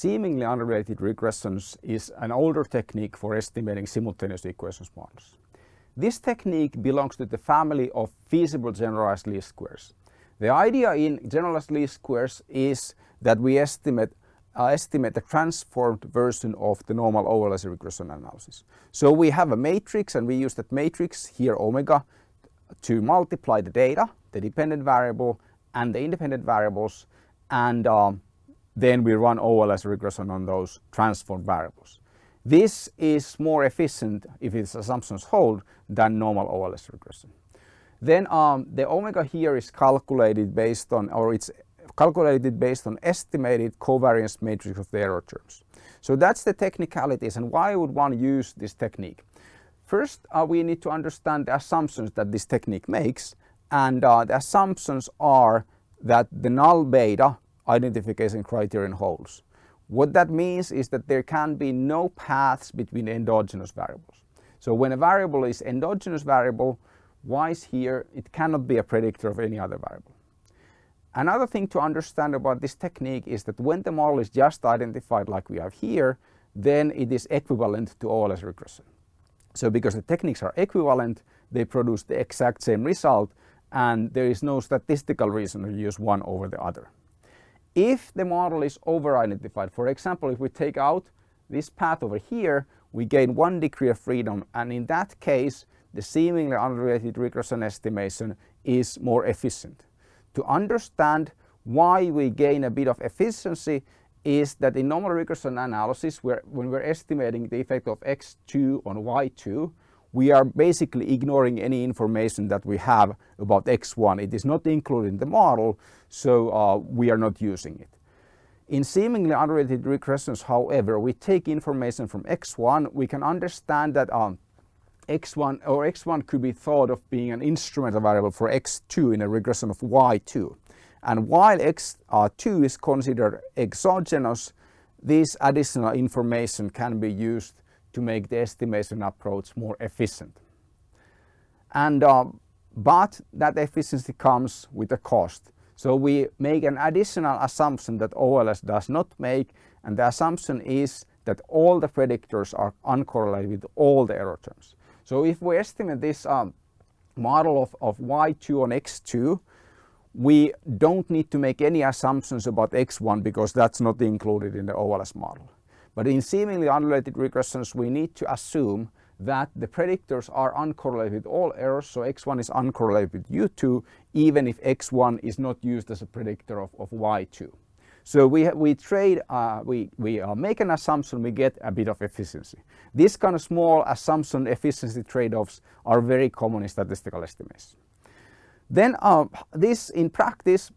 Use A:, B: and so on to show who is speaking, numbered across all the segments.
A: seemingly unrelated regressions is an older technique for estimating simultaneous equations models. This technique belongs to the family of feasible generalized least squares. The idea in generalized least squares is that we estimate uh, estimate a transformed version of the normal OLS regression analysis. So we have a matrix and we use that matrix here omega to multiply the data, the dependent variable and the independent variables and um, then we run OLS regression on those transformed variables. This is more efficient if its assumptions hold than normal OLS regression. Then um, the omega here is calculated based on, or it's calculated based on estimated covariance matrix of the error terms. So that's the technicalities and why would one use this technique. First, uh, we need to understand the assumptions that this technique makes and uh, the assumptions are that the null beta identification criterion holds. What that means is that there can be no paths between endogenous variables. So when a variable is endogenous variable, y's here, it cannot be a predictor of any other variable. Another thing to understand about this technique is that when the model is just identified like we have here, then it is equivalent to OLS regression. So because the techniques are equivalent, they produce the exact same result and there is no statistical reason to use one over the other. If the model is over-identified, for example, if we take out this path over here, we gain one degree of freedom and in that case the seemingly unrelated regression estimation is more efficient. To understand why we gain a bit of efficiency is that in normal regression analysis where, when we're estimating the effect of x2 on y2 we are basically ignoring any information that we have about x1. It is not included in the model, so uh, we are not using it. In seemingly unrelated regressions, however, we take information from x1. We can understand that um, x1 or x1 could be thought of being an instrumental variable for x2 in a regression of y2. And while x2 is considered exogenous, this additional information can be used to make the estimation approach more efficient. And uh, but that efficiency comes with a cost. So we make an additional assumption that OLS does not make and the assumption is that all the predictors are uncorrelated with all the error terms. So if we estimate this um, model of, of y2 on x2, we don't need to make any assumptions about x1 because that's not included in the OLS model. But in seemingly unrelated regressions, we need to assume that the predictors are uncorrelated with all errors. So x1 is uncorrelated with u2, even if x1 is not used as a predictor of, of y2. So we, we trade, uh, we, we uh, make an assumption, we get a bit of efficiency. These kind of small assumption efficiency trade-offs are very common in statistical estimates. Then uh, this in practice,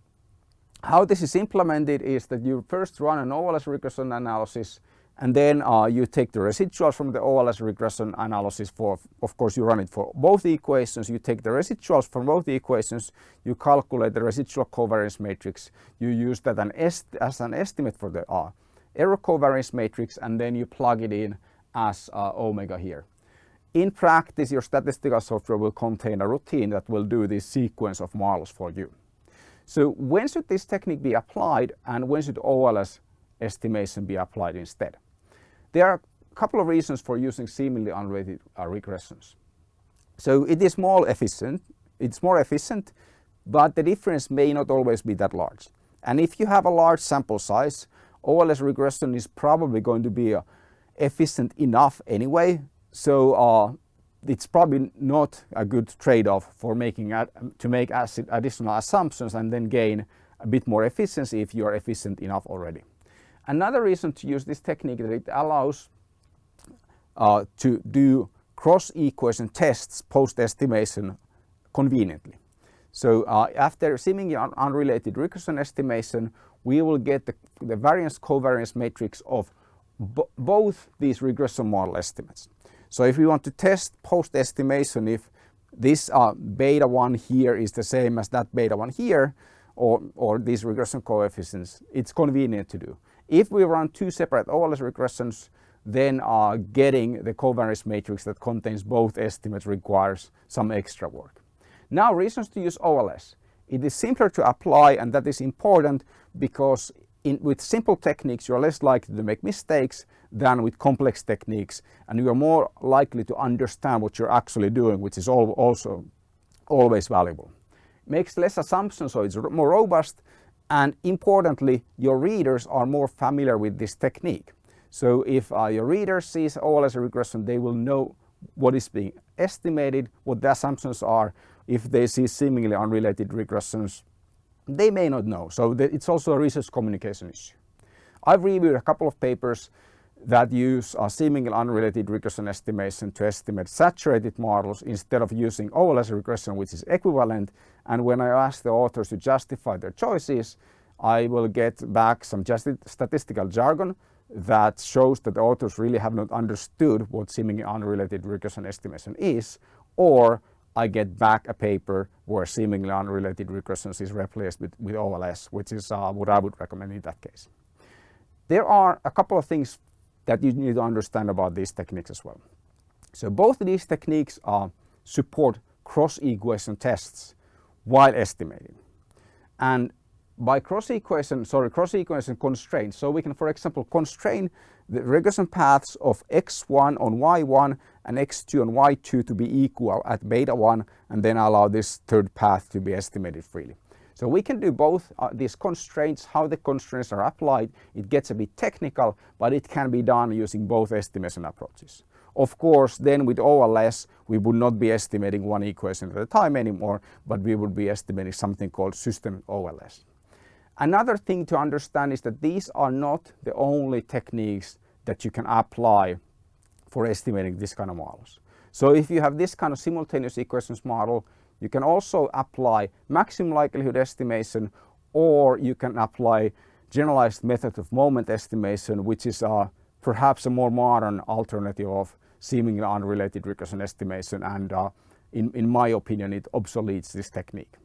A: how this is implemented is that you first run an OLS regression analysis and then uh, you take the residuals from the OLS regression analysis for, of course you run it for both equations, you take the residuals from both the equations, you calculate the residual covariance matrix, you use that an S as an estimate for the uh, error covariance matrix and then you plug it in as uh, omega here. In practice your statistical software will contain a routine that will do this sequence of models for you. So when should this technique be applied and when should OLS estimation be applied instead? There are a couple of reasons for using seemingly unrelated uh, regressions. So it is more efficient, it's more efficient, but the difference may not always be that large. And if you have a large sample size, OLS regression is probably going to be uh, efficient enough anyway. So uh, it's probably not a good trade-off for making to make additional assumptions and then gain a bit more efficiency if you are efficient enough already. Another reason to use this technique is that it allows uh, to do cross equation tests post estimation conveniently. So uh, after seemingly un unrelated regression estimation, we will get the, the variance covariance matrix of both these regression model estimates. So if we want to test post estimation if this uh, beta 1 here is the same as that beta 1 here or, or these regression coefficients, it's convenient to do. If we run two separate OLS regressions, then uh, getting the covariance matrix that contains both estimates requires some extra work. Now reasons to use OLS. It is simpler to apply and that is important because in, with simple techniques, you're less likely to make mistakes than with complex techniques, and you are more likely to understand what you're actually doing, which is all, also always valuable. Makes less assumptions, so it's more robust, and importantly, your readers are more familiar with this technique. So if uh, your reader sees OLS regression, they will know what is being estimated, what the assumptions are. If they see seemingly unrelated regressions, they may not know. So it's also a research communication issue. I've reviewed a couple of papers that use a seemingly unrelated regression estimation to estimate saturated models instead of using OLS regression, which is equivalent. And when I ask the authors to justify their choices, I will get back some statistical jargon that shows that the authors really have not understood what seemingly unrelated regression estimation is, or I get back a paper where seemingly unrelated regressions is replaced with, with OLS, which is uh, what I would recommend in that case. There are a couple of things that you need to understand about these techniques as well. So both of these techniques uh, support cross-equation tests while estimating. And by cross-equation, sorry, cross-equation constraints, so we can, for example, constrain the regression paths of x1 on y1 and x2 on y2 to be equal at beta 1 and then allow this third path to be estimated freely. So we can do both uh, these constraints, how the constraints are applied. It gets a bit technical, but it can be done using both estimation approaches. Of course, then with OLS, we would not be estimating one equation at a time anymore, but we would be estimating something called system OLS. Another thing to understand is that these are not the only techniques that you can apply for estimating this kind of models. So if you have this kind of simultaneous equations model, you can also apply maximum likelihood estimation or you can apply generalized method of moment estimation, which is uh, perhaps a more modern alternative of seemingly unrelated regression estimation and uh, in, in my opinion it obsoletes this technique.